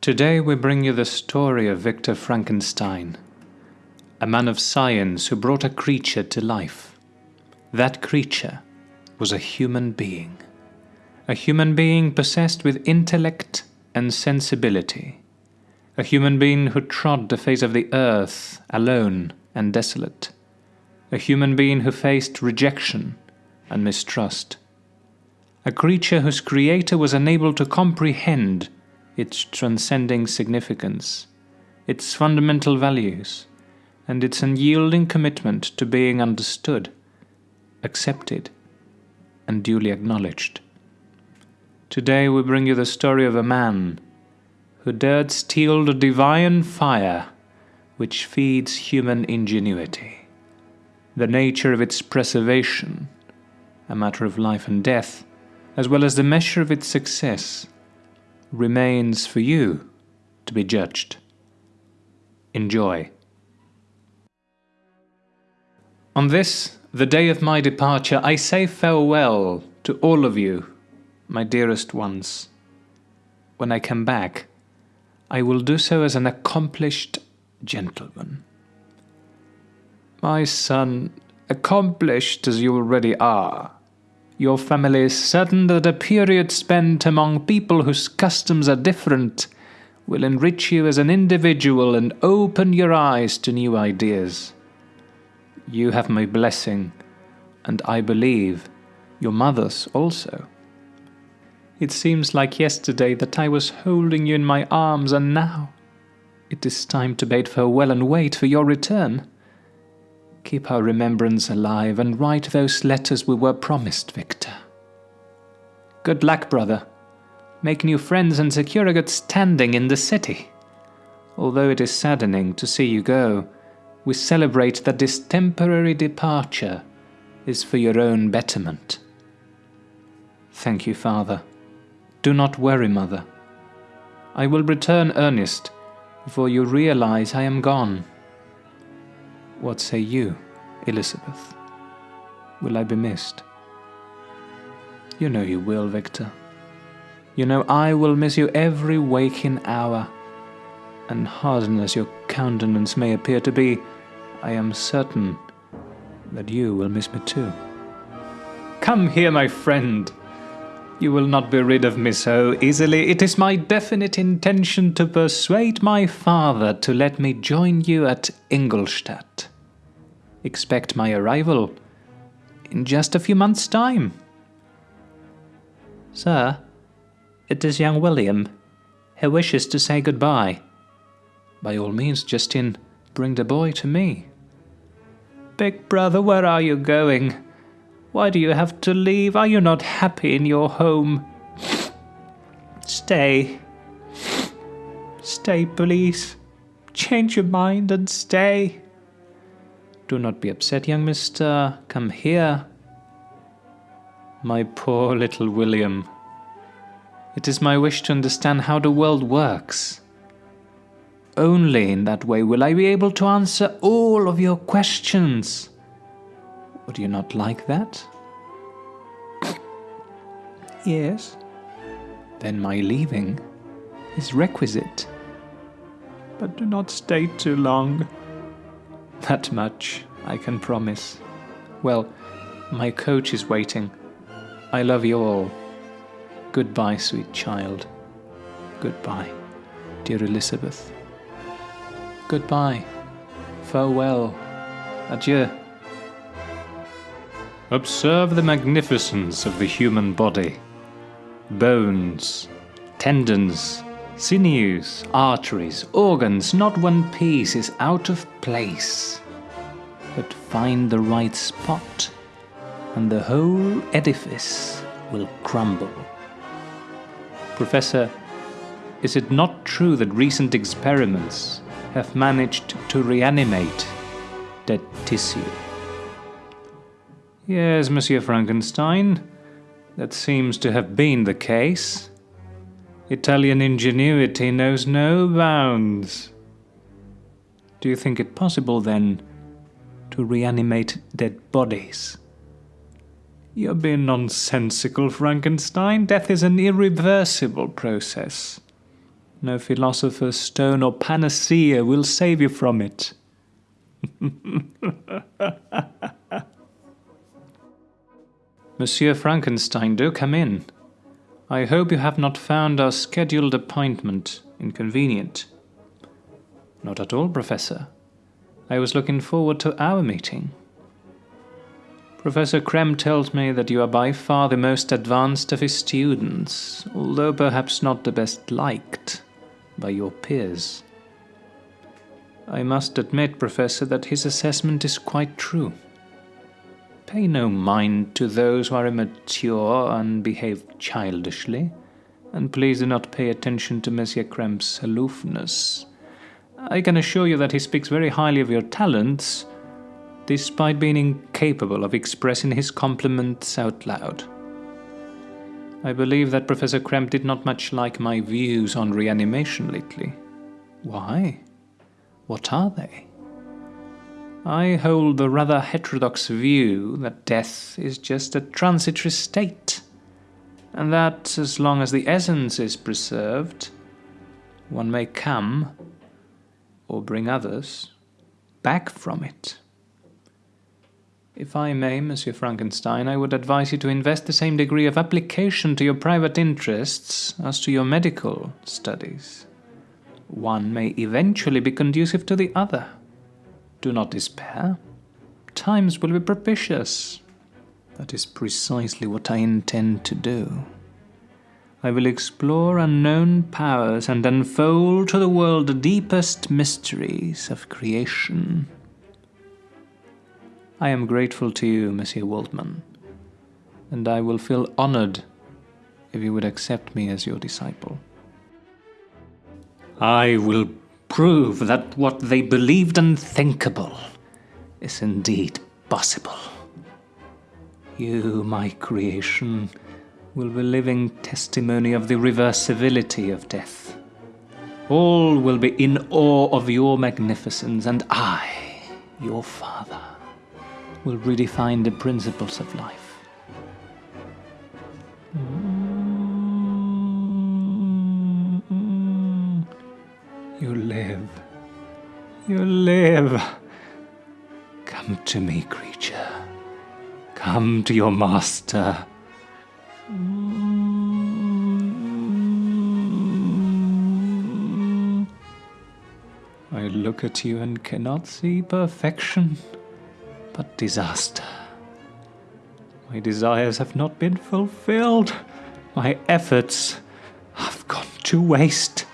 Today we bring you the story of Victor Frankenstein, a man of science who brought a creature to life. That creature was a human being, a human being possessed with intellect and sensibility, a human being who trod the face of the earth alone and desolate, a human being who faced rejection and mistrust, a creature whose creator was unable to comprehend its transcending significance, its fundamental values, and its unyielding commitment to being understood, accepted, and duly acknowledged. Today we bring you the story of a man who dared steal the divine fire which feeds human ingenuity, the nature of its preservation, a matter of life and death, as well as the measure of its success, remains for you to be judged. Enjoy. On this, the day of my departure, I say farewell to all of you, my dearest ones. When I come back, I will do so as an accomplished gentleman. My son, accomplished as you already are, your family is certain that a period spent among people whose customs are different will enrich you as an individual and open your eyes to new ideas. You have my blessing, and I believe your mother's also. It seems like yesterday that I was holding you in my arms, and now it is time to bid farewell and wait for your return. Keep our remembrance alive and write those letters we were promised, Victor. Good luck, brother. Make new friends and secure a good standing in the city. Although it is saddening to see you go, we celebrate that this temporary departure is for your own betterment. Thank you, Father. Do not worry, Mother. I will return earnest before you realize I am gone. What say you, Elizabeth? Will I be missed? You know you will, Victor. You know I will miss you every waking hour, and hardened as your countenance may appear to be, I am certain that you will miss me too. Come here, my friend. You will not be rid of me so easily. It is my definite intention to persuade my father to let me join you at Ingolstadt. Expect my arrival in just a few months' time. Sir, it is young William. He wishes to say goodbye. By all means, Justin, bring the boy to me. Big brother, where are you going? Why do you have to leave? Are you not happy in your home? Stay. Stay, please. Change your mind and stay. Do not be upset, young mister. Come here. My poor little William. It is my wish to understand how the world works. Only in that way will I be able to answer all of your questions. Would you not like that? yes. Then my leaving is requisite. But do not stay too long. That much I can promise. Well, my coach is waiting. I love you all. Goodbye, sweet child. Goodbye, dear Elizabeth. Goodbye. Farewell. Adieu. Observe the magnificence of the human body. Bones, tendons, Sinews, arteries, organs, not one piece is out of place. But find the right spot, and the whole edifice will crumble. Professor, is it not true that recent experiments have managed to reanimate dead tissue? Yes, Monsieur Frankenstein, that seems to have been the case. Italian ingenuity knows no bounds. Do you think it possible, then, to reanimate dead bodies? You're being nonsensical, Frankenstein. Death is an irreversible process. No philosopher's stone or panacea will save you from it. Monsieur Frankenstein, do come in. I hope you have not found our scheduled appointment inconvenient. Not at all, Professor. I was looking forward to our meeting. Professor Krem tells me that you are by far the most advanced of his students, although perhaps not the best liked by your peers. I must admit, Professor, that his assessment is quite true. Pay no mind to those who are immature and behave childishly, and please do not pay attention to Monsieur Krem's aloofness. I can assure you that he speaks very highly of your talents, despite being incapable of expressing his compliments out loud. I believe that Professor Krem did not much like my views on reanimation lately. Why? What are they? I hold the rather heterodox view that death is just a transitory state, and that as long as the essence is preserved, one may come, or bring others, back from it. If I may, Monsieur Frankenstein, I would advise you to invest the same degree of application to your private interests as to your medical studies. One may eventually be conducive to the other. Do not despair. Times will be propitious. That is precisely what I intend to do. I will explore unknown powers and unfold to the world the deepest mysteries of creation. I am grateful to you, Monsieur Waldman, and I will feel honored if you would accept me as your disciple. I will prove that what they believed unthinkable is indeed possible. You, my creation, will be living testimony of the reversibility of death. All will be in awe of your magnificence, and I, your father, will redefine the principles of life. To your master. I look at you and cannot see perfection but disaster. My desires have not been fulfilled. My efforts have gone to waste.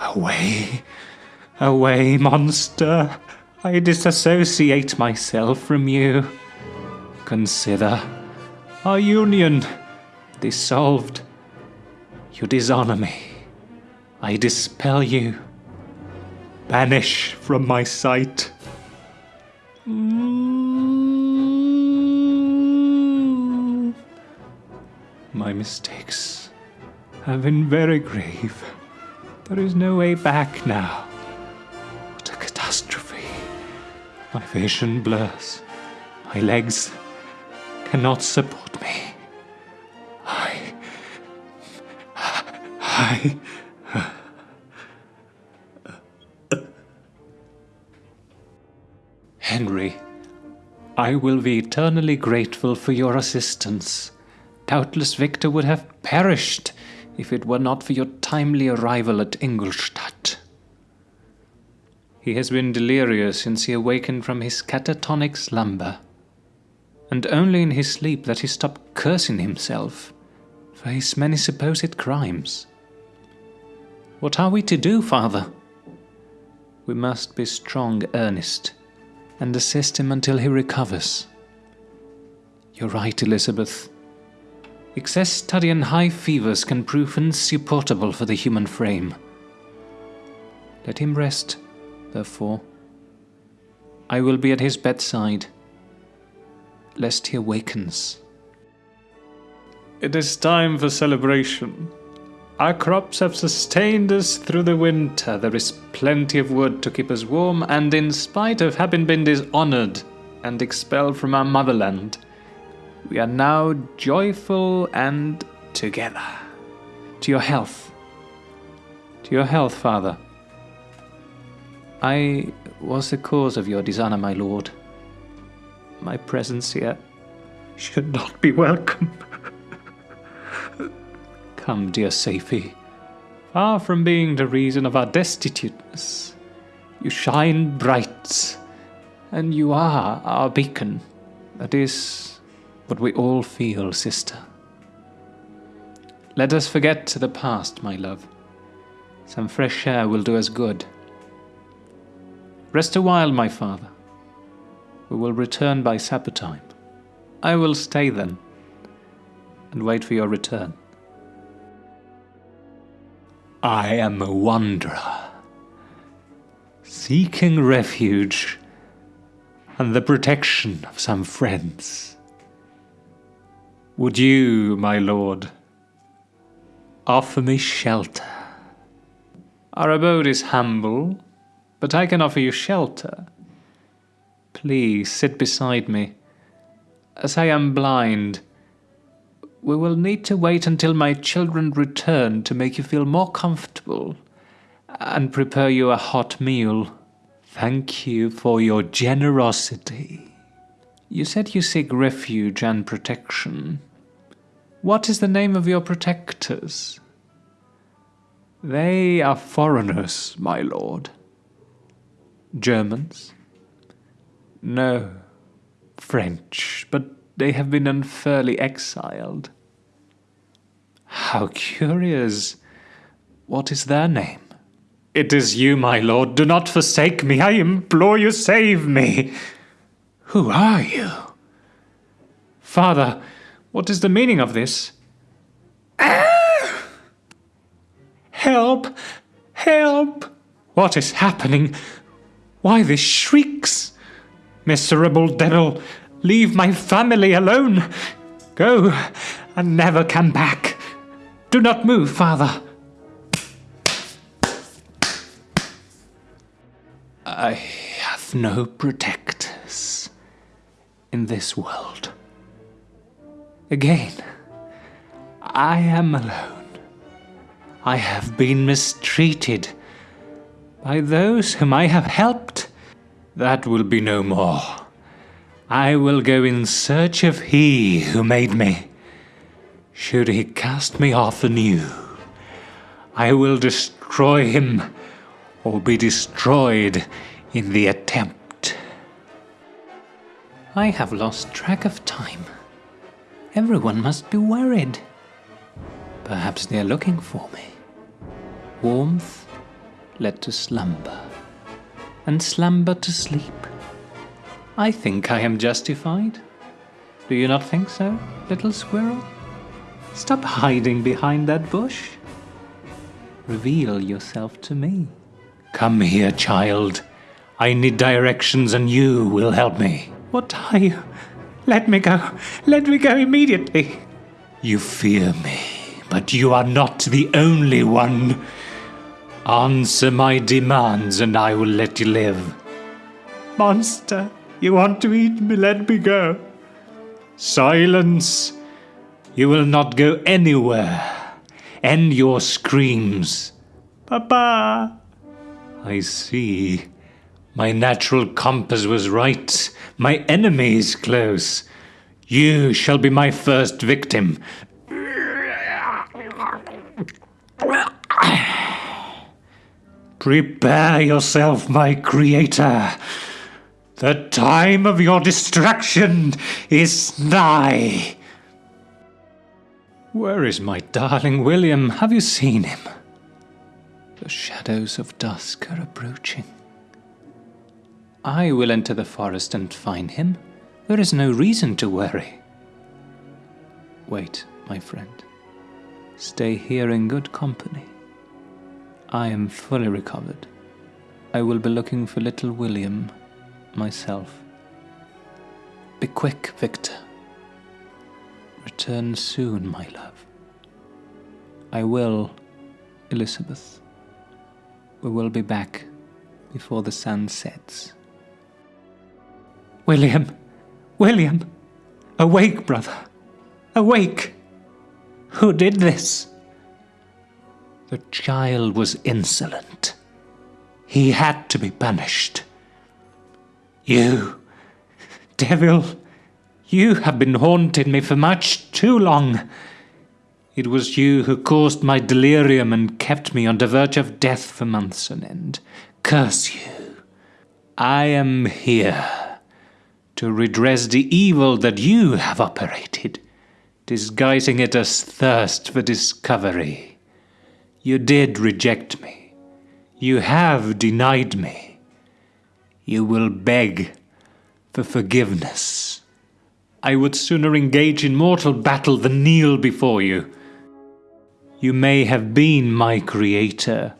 Away, away, monster. I disassociate myself from you. Consider our union dissolved. You dishonor me. I dispel you. Banish from my sight. My mistakes have been very grave. There is no way back now. My vision blurs. My legs cannot support me. I. I. Henry, I will be eternally grateful for your assistance. Doubtless Victor would have perished if it were not for your timely arrival at Ingolstadt. He has been delirious since he awakened from his catatonic slumber, and only in his sleep that he stopped cursing himself for his many supposed crimes. What are we to do, father? We must be strong, earnest, and assist him until he recovers. You're right, Elizabeth. Excess study and high fevers can prove insupportable for the human frame. Let him rest, therefore. I will be at his bedside, lest he awakens. It is time for celebration. Our crops have sustained us through the winter. There is plenty of wood to keep us warm, and in spite of having been dishonored and expelled from our motherland, We are now joyful and together. To your health. To your health, father. I was the cause of your dishonor, my lord. My presence here should not be welcome. Come, dear Safie. Far from being the reason of our destituteness, you shine bright, and you are our beacon. That is what we all feel, sister. Let us forget the past, my love. Some fresh air will do us good. Rest a while, my father. We will return by supper time. I will stay then and wait for your return. I am a wanderer, seeking refuge and the protection of some friends. Would you, my lord, offer me shelter? Our abode is humble, but I can offer you shelter. Please sit beside me. As I am blind, we will need to wait until my children return to make you feel more comfortable and prepare you a hot meal. Thank you for your generosity. You said you seek refuge and protection. What is the name of your protectors? They are foreigners, my lord. Germans? No. French, but they have been unfairly exiled. How curious. What is their name? It is you, my lord. Do not forsake me. I implore you, save me. Who are you? Father, what is the meaning of this? Ah! Help! Help! What is happening? Why these shrieks? Miserable devil, leave my family alone. Go and never come back. Do not move, father. I have no protectors in this world. Again, I am alone. I have been mistreated by those whom I have helped. That will be no more. I will go in search of He who made me. Should He cast me off anew, I will destroy Him or be destroyed in the attempt. I have lost track of time. Everyone must be worried. Perhaps they are looking for me. Warmth led to slumber, and slumber to sleep. I think I am justified. Do you not think so, little squirrel? Stop hiding behind that bush. Reveal yourself to me. Come here, child. I need directions and you will help me. What are you? Let me go. Let me go immediately. You fear me, but you are not the only one. Answer my demands and I will let you live. Monster, you want to eat me? Let me go. Silence. You will not go anywhere. End your screams. Papa. I see. My natural compass was right. My enemy is close. You shall be my first victim. Prepare yourself, my creator. The time of your destruction is nigh. Where is my darling William? Have you seen him? The shadows of dusk are approaching. I will enter the forest and find him. There is no reason to worry. Wait, my friend. Stay here in good company. I am fully recovered. I will be looking for little William myself. Be quick, Victor. Return soon, my love. I will, Elizabeth. We will be back before the sun sets. William! William! Awake, brother! Awake! Who did this? The child was insolent. He had to be punished. You, devil, you have been haunting me for much too long. It was you who caused my delirium and kept me on the verge of death for months on end. Curse you. I am here to redress the evil that you have operated, disguising it as thirst for discovery. You did reject me. You have denied me. You will beg for forgiveness. I would sooner engage in mortal battle than kneel before you. You may have been my creator,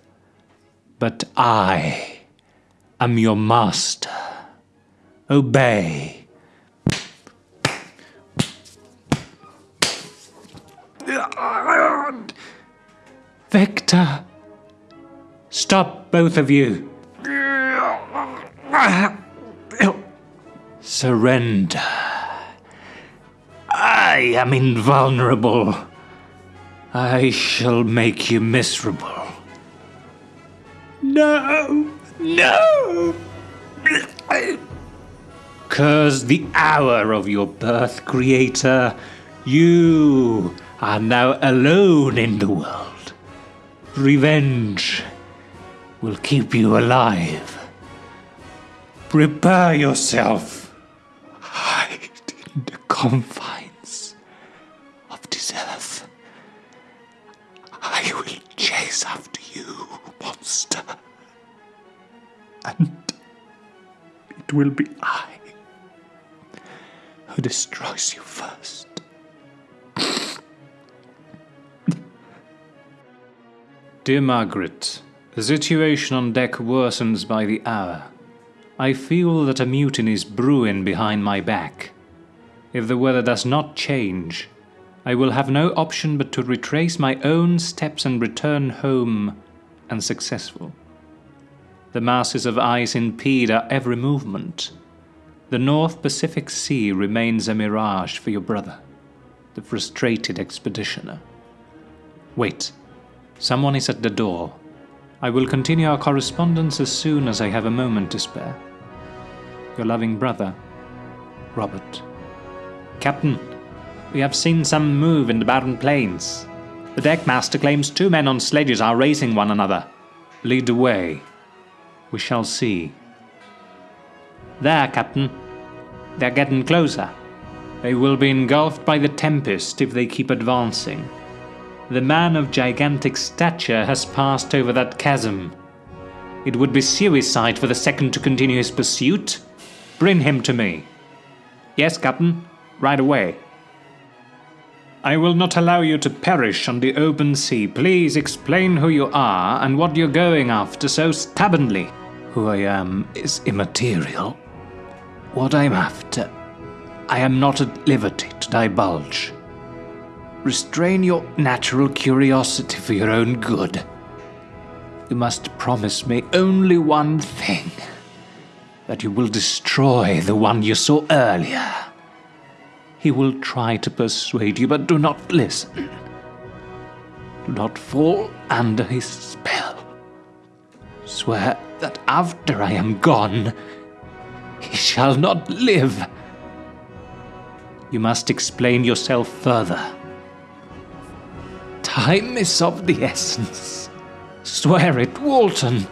but I am your master. Obey. Victor! Stop, both of you! Surrender. I am invulnerable. I shall make you miserable. No! No! Curse the hour of your birth, Creator. You are now alone in the world. Revenge will keep you alive. Prepare yourself. Hide in the confines of this earth. I will chase after you, monster. And it will be I who destroys you first. Dear Margaret, the situation on deck worsens by the hour. I feel that a mutiny is brewing behind my back. If the weather does not change, I will have no option but to retrace my own steps and return home unsuccessful. The masses of ice impede our every movement. The North Pacific Sea remains a mirage for your brother, the frustrated expeditioner. Wait. Someone is at the door. I will continue our correspondence as soon as I have a moment to spare. Your loving brother, Robert. Captain, we have seen some move in the barren plains. The deckmaster claims two men on sledges are racing one another. Lead the way. We shall see. There, Captain. They're getting closer. They will be engulfed by the tempest if they keep advancing. The man of gigantic stature has passed over that chasm. It would be suicide for the second to continue his pursuit. Bring him to me. Yes, Captain. Right away. I will not allow you to perish on the open sea. Please explain who you are and what you're going after so stubbornly. Who I am is immaterial. What I'm after, I am not at liberty to divulge. Restrain your natural curiosity for your own good. You must promise me only one thing that you will destroy the one you saw earlier. He will try to persuade you, but do not listen. Do not fall under his spell. Swear that after I am gone, he shall not live. You must explain yourself further. Time is of the essence. Swear it, Walton.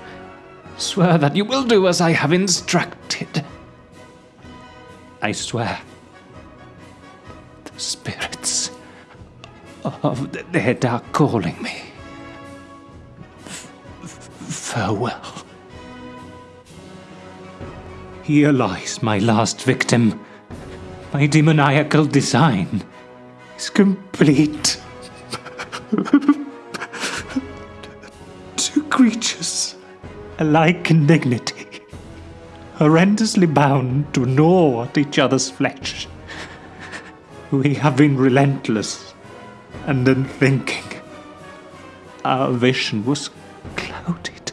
Swear that you will do as I have instructed. I swear. The spirits of the dead are calling me. Farewell. Here lies my last victim. My demoniacal design is complete. Two creatures, alike in dignity, horrendously bound to gnaw at each other's flesh. We have been relentless and unthinking. Our vision was clouded,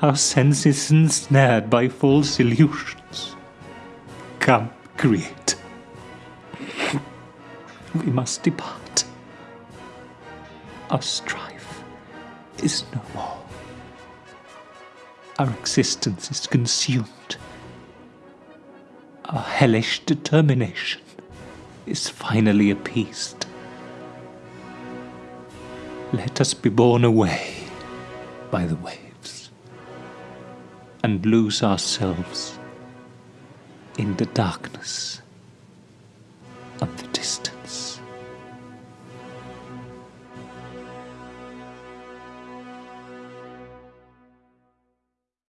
our senses ensnared by false illusions. Come, create. we must depart. Our strife is no more. Our existence is consumed. Our hellish determination is finally appeased. Let us be borne away by the waves and lose ourselves in the darkness